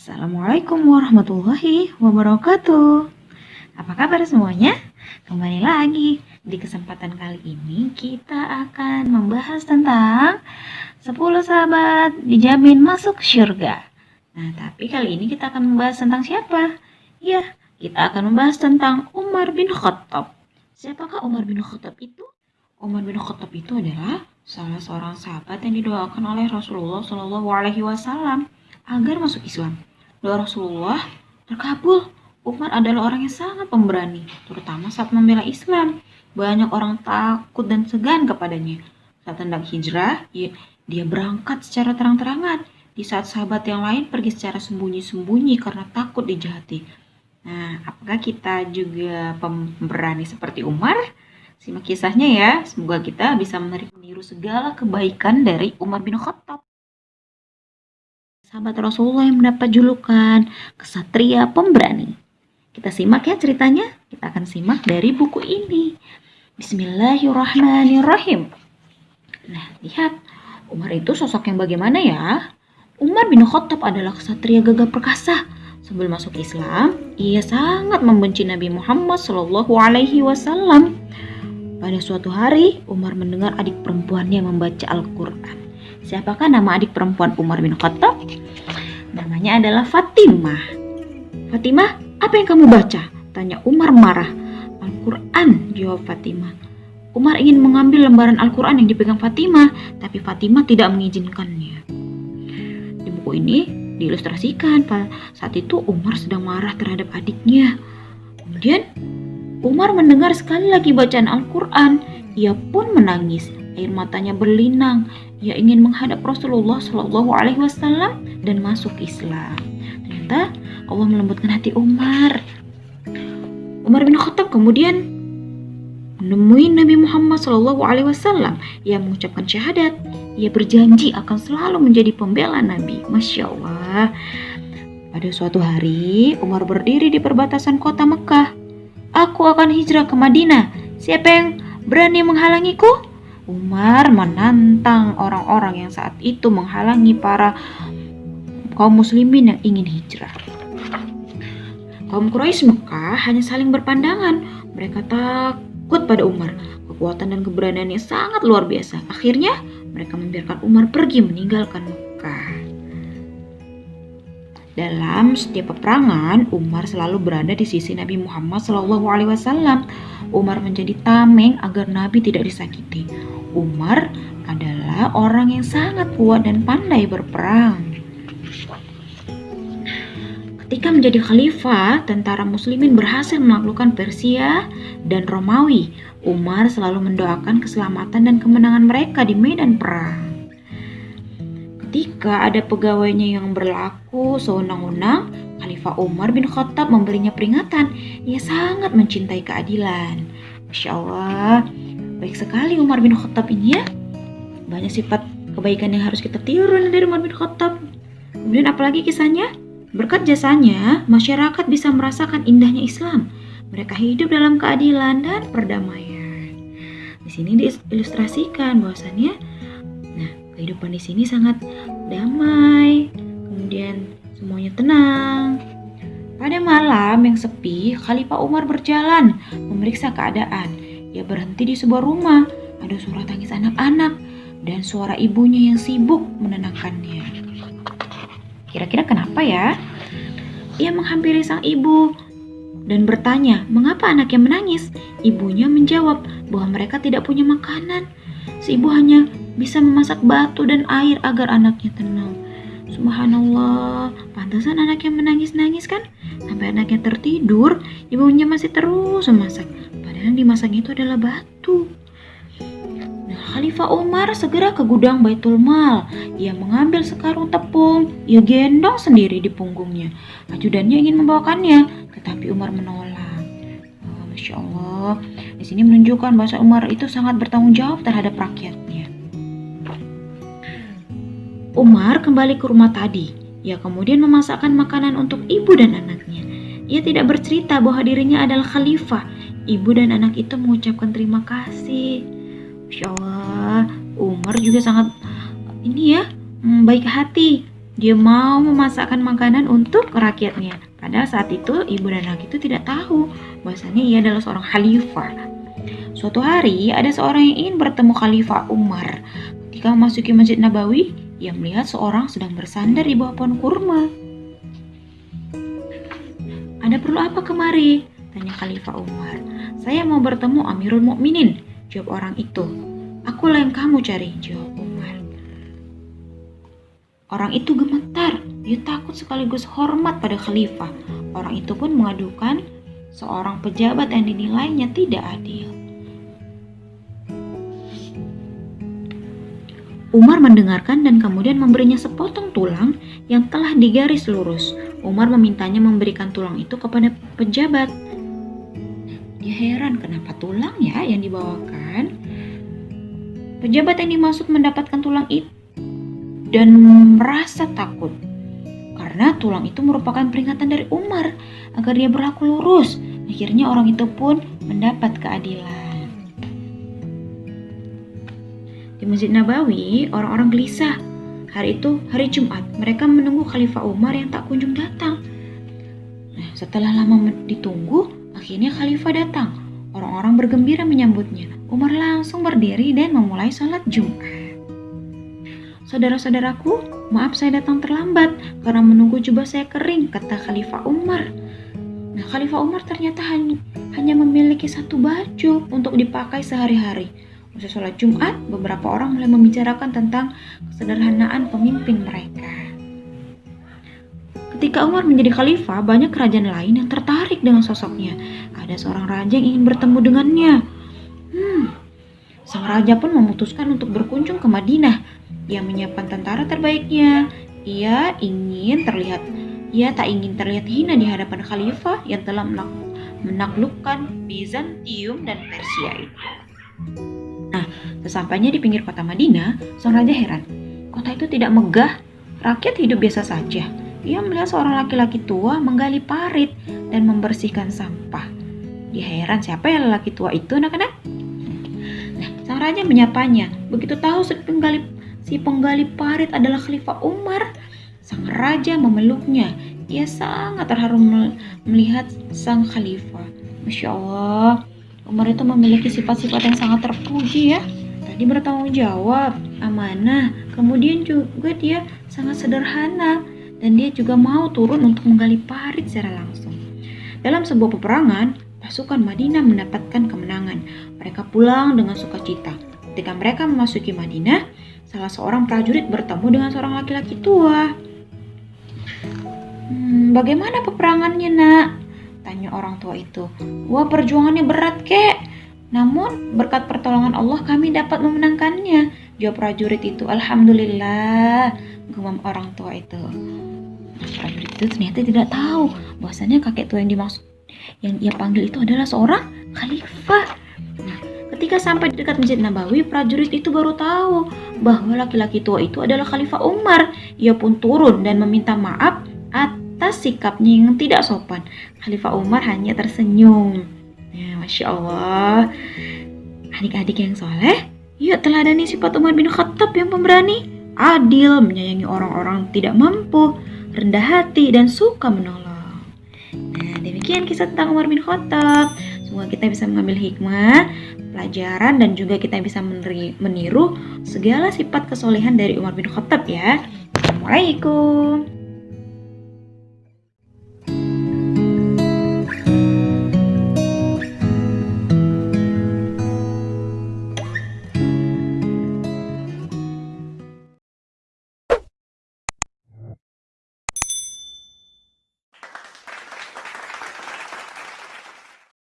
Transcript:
Assalamualaikum warahmatullahi wabarakatuh. Apa kabar semuanya? Kembali lagi di kesempatan kali ini kita akan membahas tentang 10 sahabat dijamin masuk surga. Nah, tapi kali ini kita akan membahas tentang siapa? Ya, kita akan membahas tentang Umar bin Khattab. Siapakah Umar bin Khattab itu? Umar bin Khattab itu adalah salah seorang sahabat yang didoakan oleh Rasulullah Shallallahu Alaihi Wasallam agar masuk Islam. Doa Rasulullah terkabul. Umar adalah orang yang sangat pemberani, terutama saat membela Islam. Banyak orang takut dan segan kepadanya. Saat hendak hijrah, dia berangkat secara terang-terangan. Di saat sahabat yang lain pergi secara sembunyi-sembunyi karena takut dijahati. Nah, apakah kita juga pemberani seperti Umar? Simak kisahnya ya. Semoga kita bisa meniru segala kebaikan dari Umar bin Khattab sahabat Rasulullah yang mendapat julukan kesatria pemberani. Kita simak ya ceritanya. Kita akan simak dari buku ini. Bismillahirrahmanirrahim. Nah, lihat. Umar itu sosok yang bagaimana ya? Umar bin Khattab adalah kesatria gagah perkasa. Sebelum masuk Islam, ia sangat membenci Nabi Muhammad Shallallahu Alaihi Wasallam. Pada suatu hari, Umar mendengar adik perempuannya membaca Al-Quran. Siapakah nama adik perempuan Umar bin Khattab? Namanya adalah Fatimah. Fatimah, apa yang kamu baca? Tanya Umar marah. Al-Quran, jawab Fatimah. Umar ingin mengambil lembaran Al-Quran yang dipegang Fatimah, tapi Fatimah tidak mengizinkannya. Di buku ini diilustrasikan saat itu Umar sedang marah terhadap adiknya. Kemudian Umar mendengar sekali lagi bacaan Al-Quran. Ia pun menangis air matanya berlinang. Ia ingin menghadap Rasulullah Shallallahu Alaihi Wasallam dan masuk Islam. Ternyata Allah melembutkan hati Umar. Umar bin Khattab kemudian menemui Nabi Muhammad Shallallahu Alaihi Wasallam. Ia mengucapkan syahadat. Ia berjanji akan selalu menjadi pembela Nabi. Masya Allah. Pada suatu hari, Umar berdiri di perbatasan kota Mekah. Aku akan hijrah ke Madinah. Siapa yang berani menghalangiku? Umar menantang orang-orang yang saat itu menghalangi para kaum muslimin yang ingin hijrah. Kaum Quraisy Mekah hanya saling berpandangan. Mereka takut pada Umar. Kekuatan dan keberaniannya sangat luar biasa. Akhirnya mereka membiarkan Umar pergi meninggalkan Mekah. Dalam setiap peperangan, Umar selalu berada di sisi Nabi Muhammad SAW. Umar menjadi tameng agar Nabi tidak disakiti. Umar adalah orang yang sangat kuat dan pandai berperang. Ketika menjadi khalifah, tentara muslimin berhasil menaklukkan Persia dan Romawi. Umar selalu mendoakan keselamatan dan kemenangan mereka di medan perang. Ketika ada pegawainya yang berlaku sewenang-wenang, Khalifah Umar bin Khattab memberinya peringatan. Ia sangat mencintai keadilan. Masya Allah, Baik sekali Umar bin Khattab ini ya. Banyak sifat kebaikan yang harus kita tiru dari Umar bin Khattab. Kemudian apalagi kisahnya? Berkat jasanya, masyarakat bisa merasakan indahnya Islam. Mereka hidup dalam keadilan dan perdamaian. Di sini diilustrasikan bahwasannya, kehidupan di sini sangat damai, kemudian semuanya tenang. Pada malam yang sepi, Khalifah Umar berjalan memeriksa keadaan. Ia berhenti di sebuah rumah. Ada suara tangis anak-anak dan suara ibunya yang sibuk menenangkannya. Kira-kira kenapa ya? Ia menghampiri sang ibu dan bertanya, mengapa anaknya menangis? Ibunya menjawab bahwa mereka tidak punya makanan. Si ibu hanya bisa memasak batu dan air agar anaknya tenang. Subhanallah, pantasan anaknya menangis-nangis kan? Sampai anaknya tertidur, ibunya masih terus memasak yang dimasang itu adalah batu. Nah, Khalifah Umar segera ke gudang Baitul Mal. Ia mengambil sekarung tepung, ia gendong sendiri di punggungnya. Ajudannya ingin membawakannya, tetapi Umar menolak. Oh, Masya Allah, di sini menunjukkan bahwa Umar itu sangat bertanggung jawab terhadap rakyatnya. Umar kembali ke rumah tadi. Ia kemudian memasakkan makanan untuk ibu dan anaknya. Ia tidak bercerita bahwa dirinya adalah khalifah Ibu dan anak itu mengucapkan terima kasih. Masya Allah, Umar juga sangat ini ya, hmm, baik hati. Dia mau memasakkan makanan untuk rakyatnya. Padahal saat itu ibu dan anak itu tidak tahu bahwasanya ia adalah seorang khalifah. Suatu hari ada seorang yang ingin bertemu Khalifah Umar. Ketika memasuki Masjid Nabawi, ia melihat seorang sedang bersandar di bawah pohon kurma. Ada perlu apa kemari? Tanya Khalifah Umar. Saya mau bertemu Amirul Mukminin. Jawab orang itu. Akulah yang kamu cari, jawab Umar. Orang itu gemetar. Dia takut sekaligus hormat pada khalifah. Orang itu pun mengadukan seorang pejabat yang dinilainya tidak adil. Umar mendengarkan dan kemudian memberinya sepotong tulang yang telah digaris lurus. Umar memintanya memberikan tulang itu kepada pejabat. Dia heran kenapa tulang ya yang dibawakan. Pejabat yang dimaksud mendapatkan tulang itu dan merasa takut karena tulang itu merupakan peringatan dari Umar agar dia berlaku lurus. Akhirnya orang itu pun mendapat keadilan. Di Masjid Nabawi, orang-orang gelisah. Hari itu, hari Jumat, mereka menunggu Khalifah Umar yang tak kunjung datang. Nah, setelah lama ditunggu, akhirnya Khalifah datang. Orang-orang bergembira menyambutnya. Umar langsung berdiri dan memulai sholat Jumat. Saudara-saudaraku, maaf saya datang terlambat karena menunggu jubah saya kering, kata Khalifah Umar. Nah, Khalifah Umar ternyata hanya, memiliki satu baju untuk dipakai sehari-hari. Usai sholat Jumat, beberapa orang mulai membicarakan tentang kesederhanaan pemimpin mereka. Ketika Umar menjadi khalifah, banyak kerajaan lain yang tertarik dengan sosoknya. Ada seorang raja yang ingin bertemu dengannya. Hmm, sang raja pun memutuskan untuk berkunjung ke Madinah. Ia menyiapkan tentara terbaiknya. Ia ingin terlihat, ia tak ingin terlihat hina di hadapan khalifah yang telah menaklukkan Bizantium dan Persia itu. Nah, sesampainya di pinggir kota Madinah, sang raja heran. Kota itu tidak megah, rakyat hidup biasa saja. Ia melihat seorang laki-laki tua menggali parit dan membersihkan sampah. Dia heran siapa ya lelaki tua itu anak-anak? Nah, sang raja menyapanya. Begitu tahu si penggali, si penggali parit adalah Khalifah Umar, sang raja memeluknya. Ia sangat terharu melihat sang khalifah. Masya Allah, Umar itu memiliki sifat-sifat yang sangat terpuji ya. Tadi bertanggung jawab, amanah, kemudian juga dia sangat sederhana dan dia juga mau turun untuk menggali parit secara langsung. Dalam sebuah peperangan, pasukan Madinah mendapatkan kemenangan. Mereka pulang dengan sukacita. Ketika mereka memasuki Madinah, salah seorang prajurit bertemu dengan seorang laki-laki tua. Hmm, bagaimana peperangannya, Nak? Tanya orang tua itu. Wah perjuangannya berat kek. Namun berkat pertolongan Allah kami dapat memenangkannya. Jawab prajurit itu. Alhamdulillah. Gumam orang tua itu. Nah, prajurit itu ternyata tidak tahu bahwasanya kakek tua yang dimaksud yang ia panggil itu adalah seorang khalifah. Nah, ketika sampai dekat Masjid Nabawi, prajurit itu baru tahu bahwa laki-laki tua itu adalah Khalifah Umar. Ia pun turun dan meminta maaf atas sikapnya yang tidak sopan. Khalifah Umar hanya tersenyum. Ya, Masya Allah. Adik-adik yang soleh, yuk teladani sifat Umar bin Khattab yang pemberani, adil, menyayangi orang-orang tidak mampu, rendah hati, dan suka menolong. Nah, demikian kisah tentang Umar bin Khattab. Semoga kita bisa mengambil hikmah, pelajaran, dan juga kita bisa meniru segala sifat kesolehan dari Umar bin Khattab ya. Assalamualaikum.